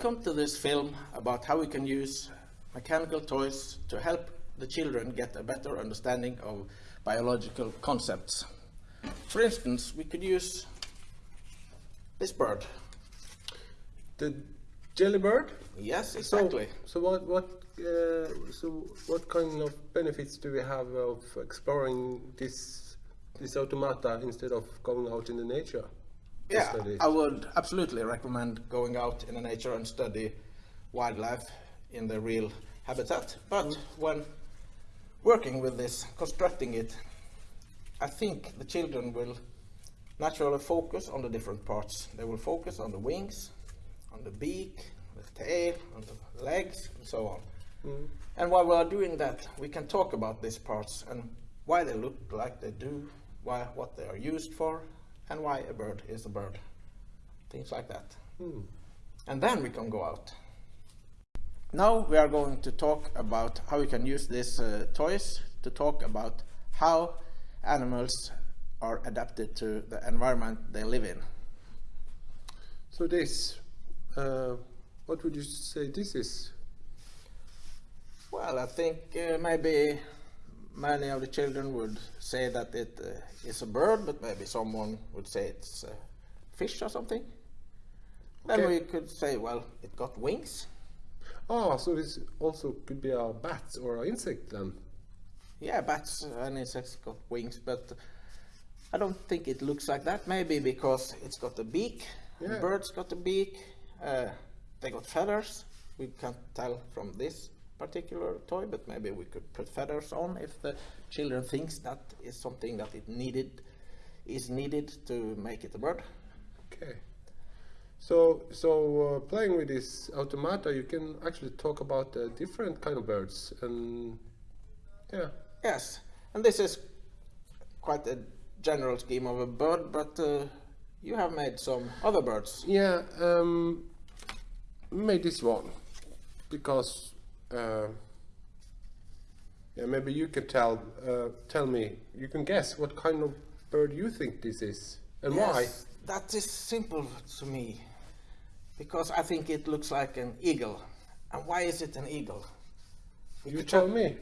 Welcome to this film about how we can use mechanical toys to help the children get a better understanding of biological concepts. For instance, we could use this bird. The jelly bird? Yes, exactly. So, so what, what, uh, so what kind of benefits do we have of exploring this, this automata instead of going out in the nature? Yeah? I would absolutely recommend going out in the nature and study wildlife in the real habitat. But mm. when working with this, constructing it, I think the children will naturally focus on the different parts. They will focus on the wings, on the beak, the tail, on the legs, and so on. Mm. And while we are doing that, we can talk about these parts and why they look like they do, why, what they are used for, and why a bird is a bird. Things like that. And then we can go out. Now we are going to talk about how we can use these uh, toys to talk about how animals are adapted to the environment they live in. So this, uh, what would you say this is? Well, I think uh, maybe many of the children would say that it uh, is a bird, but maybe someone would say it's a fish or something. Then Okay. we could say, well, it got wings. Ah, so this also could be a bat or an insect then? Yeah, bats and insects got wings, but I don't think it looks like that. Maybe because it's got a beak. Yeah. Birds got a beak. Uh, they got feathers. We can't tell from this particular toy, but maybe we could put feathers on if the children thinks that is something that it needed is needed to make it a bird. Okay. So, so uh, playing with this automata, you can actually talk about uh, different kind of birds, and yeah, Yes, and this is quite a general scheme of a bird, but uh, you have made some other birds. yeah. Um, made this one because uh, yeah, maybe you can tell uh, tell me. You can guess what kind of bird you think this is and why. That is simple to me because I think it looks like an eagle. And why is it an eagle? We You tell me.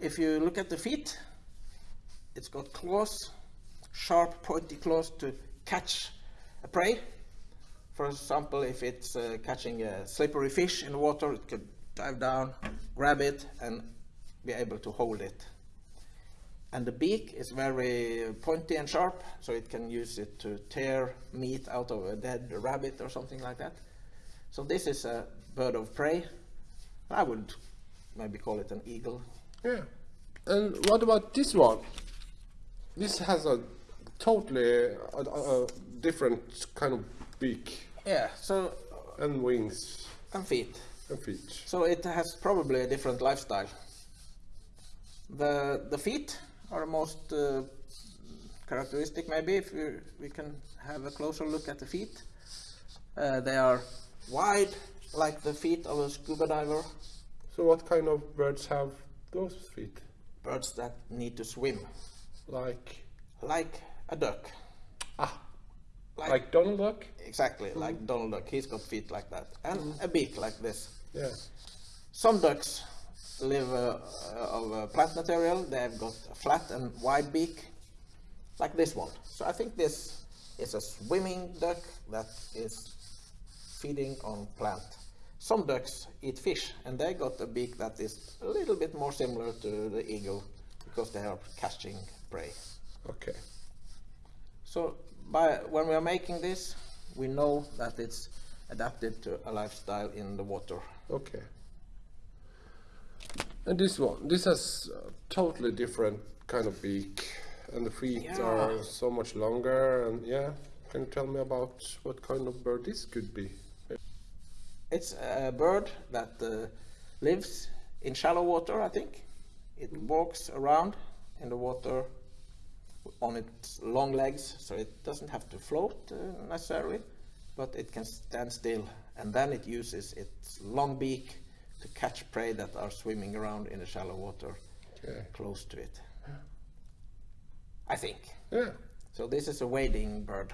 If you look at the feet, it's got claws, sharp, pointy claws to catch a prey. For example, if it's uh, catching a slippery fish in the water, it could dive down, grab it, and be able to hold it. And the beak is very pointy and sharp, so it can use it to tear meat out of a dead rabbit or something like that. So this is a bird of prey. I would maybe call it an eagle. Yeah. And what about this one? This has a totally a, a, different kind of beak Yeah, so and wings and feet. Feet. So it has probably a different lifestyle. The the feet are the most uh, characteristic. Maybe if we we can have a closer look at the feet, uh, they are wide like the feet of a scuba diver. So what kind of birds have those feet? Birds that need to swim, Like like a duck. ah, Like, like Donald Duck? exactly like Donald Duck. He's got feet like that and a beak like this. Yeah. Some ducks live uh, uh, of uh, plant material. They've got a flat and wide beak, like this one. So I think this is a swimming duck that is feeding on plant. Some ducks eat fish, and they got a beak that is a little bit more similar to the eagle because they are catching prey. Okay. So by when we are making this, we know that it's adapted to a lifestyle in the water. Okay. And this one, this has a totally different kind of beak, and the feet Yeah. are so much longer. And yeah, can you tell me about what kind of bird this could be? It's a bird that uh, lives in shallow water, I think. It walks around in the water on its long legs, so it doesn't have to float uh, necessarily, but it can stand still. And then it uses its long beak to catch prey that are swimming around in the shallow water close to it. I think. Yeah. So this is a wading bird.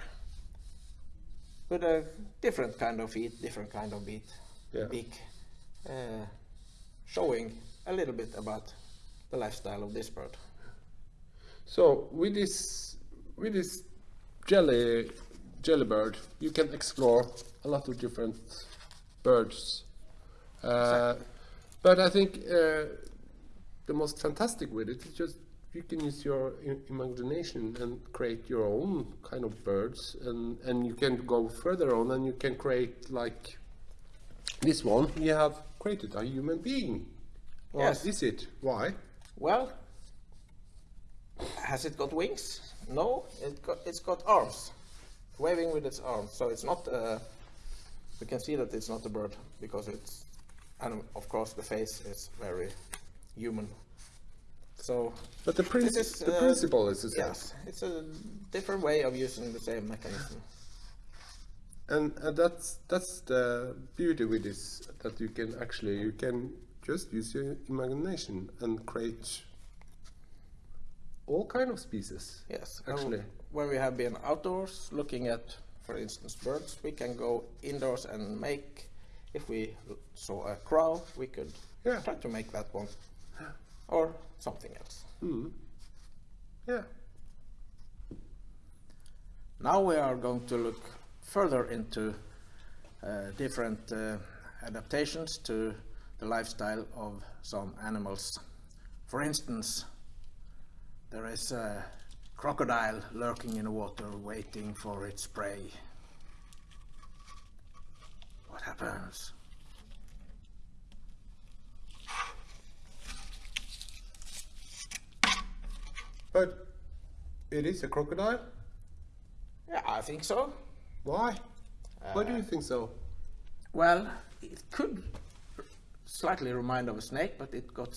with a different kind of feet, different kind of beak, Yeah. beak, uh, showing a little bit about the lifestyle of this bird. So with this with this jelly jelly bird, you can explore a lot of different birds. Uh, but I think uh, the most fantastic with it is just you can use your imagination and create your own kind of birds, and and you can go further on and you can create like this one. You have created a human being. Or Yes. is it? Why? Well, has it got wings? No, it got, it's got arms, waving with its arms. So it's not. Uh, we can see that it's not a bird because it's, and of course the face is very human. So But the, princi- is, the uh, principle is the same. yes, it's a different way of using the same mechanism. and uh, that's that's the beauty with this that you can actually you can just use your imagination and create all kind of species Yes, and actually when we have been outdoors looking at, for instance, birds, we can go indoors and make. If we saw a crow, we could Yeah. try to make that one, or something else. yeah Now we are going to look further into uh, different uh, adaptations to the lifestyle of some animals. For instance, there is a crocodile lurking in the water waiting for its prey. What happens? but it is a crocodile Yeah, I think so. why why Uh, do you think so Well, it could slightly remind of a snake, but it got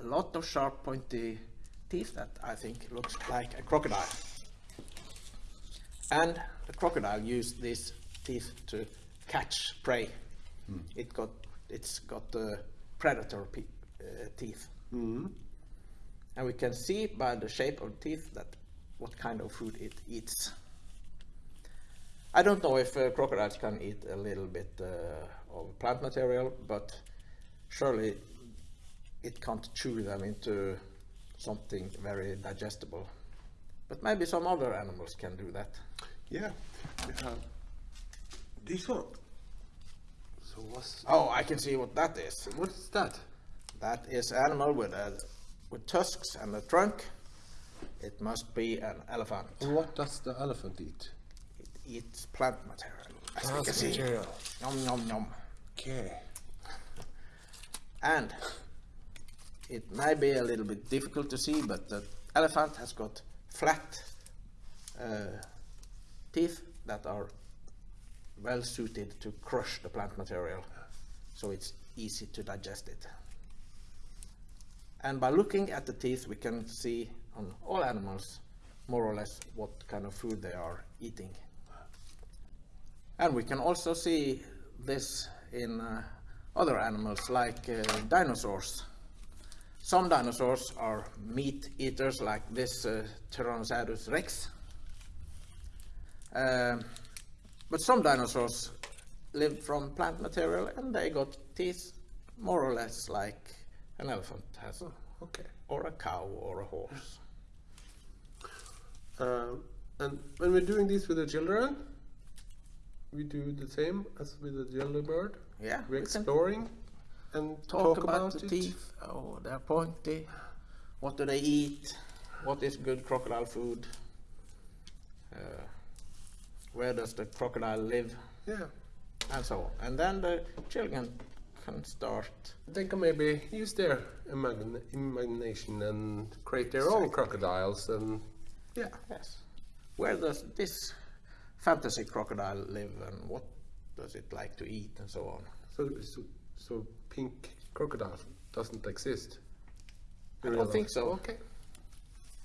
a lot of sharp, pointy teeth that I think looks like a crocodile. And the crocodile used these teeth to catch prey. It got, it's got the predator pe- uh, teeth. And we can see by the shape of teeth that what kind of food it eats. I don't know if uh, crocodiles can eat a little bit uh, of plant material, but surely it can't chew them into something very digestible. But maybe some other animals can do that. yeah we have this one so what's Oh, I can see what that is. what is that That is animal with a, with tusks and a trunk. It must be an elephant. and what does the elephant eat It eats plant material. Plant can see. material. Yum yum yum. okay And it might be a little bit difficult to see, but the elephant has got flat uh, teeth that are well suited to crush the plant material, so it's easy to digest it. And by looking at the teeth, we can see on all animals more or less what kind of food they are eating. And we can also see this in uh, other animals like uh, dinosaurs. Some dinosaurs are meat eaters like this uh, Tyrannosaurus rex. Um, but some dinosaurs lived from plant material and they got teeth more or less like an elephant has, okay or a cow or a horse. Um, and when we're doing this with the children, we do the same as with the jelly bird. Yeah, We're we exploring and talk, about, the it. teeth. Oh, they're pointy. What do they eat? What is good crocodile food? Uh, where does the crocodile live? Yeah. And so on. And then the children can start. They can maybe use their imagine, imagination and create their own crocodiles and yeah. Yes. Where does this fantasy crocodile live and what does it like to eat and so on? So so, so pink crocodile doesn't exist. I don't think so. Okay.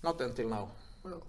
Not until now. Well,